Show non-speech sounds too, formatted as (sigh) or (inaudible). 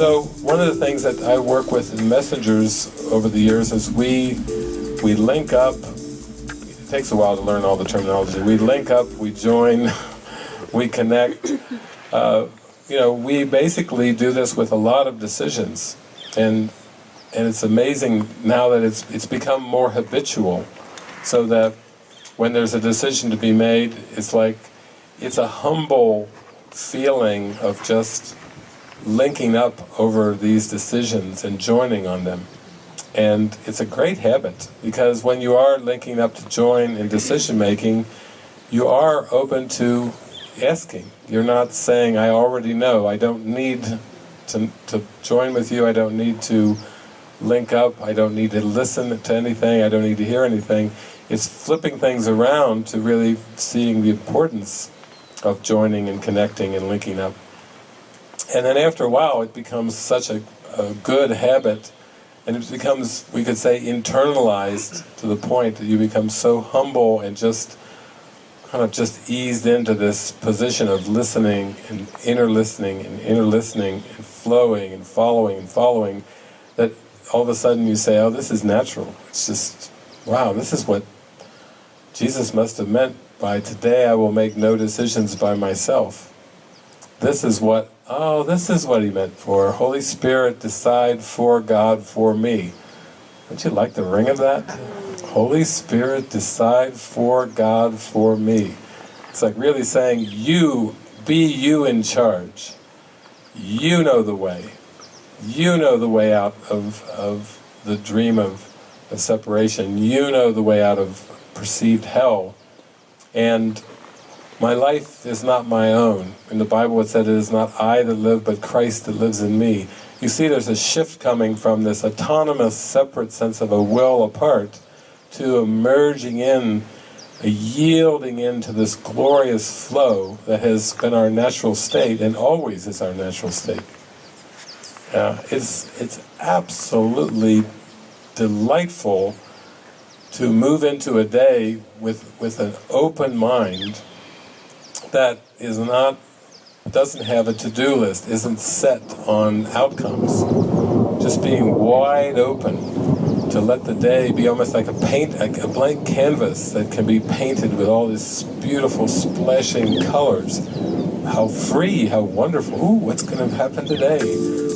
So one of the things that I work with in messengers over the years is we we link up. It takes a while to learn all the terminology. We link up, we join, (laughs) we connect. Uh, you know, we basically do this with a lot of decisions, and and it's amazing now that it's it's become more habitual, so that when there's a decision to be made, it's like it's a humble feeling of just linking up over these decisions and joining on them. And it's a great habit, because when you are linking up to join in decision making, you are open to asking. You're not saying, I already know, I don't need to, to join with you, I don't need to link up, I don't need to listen to anything, I don't need to hear anything. It's flipping things around to really seeing the importance of joining and connecting and linking up. And then after a while it becomes such a, a good habit and it becomes, we could say, internalized to the point that you become so humble and just kind of just eased into this position of listening and inner listening and inner listening and flowing and following and following that all of a sudden you say, oh this is natural. It's just, wow, this is what Jesus must have meant by today I will make no decisions by myself. This is what Oh, this is what he meant for. Holy Spirit, decide for God, for me. Don't you like the ring of that? Holy Spirit, decide for God, for me. It's like really saying, you, be you in charge. You know the way. You know the way out of, of the dream of, of separation. You know the way out of perceived hell. And my life is not my own. In the Bible it said it is not I that live, but Christ that lives in me. You see there's a shift coming from this autonomous, separate sense of a will apart to a merging in, a yielding into this glorious flow that has been our natural state and always is our natural state. Uh, it's, it's absolutely delightful to move into a day with, with an open mind that is not, doesn't have a to-do list, isn't set on outcomes. Just being wide open to let the day be almost like a paint, a blank canvas that can be painted with all these beautiful splashing colors. How free, how wonderful, ooh, what's going to happen today?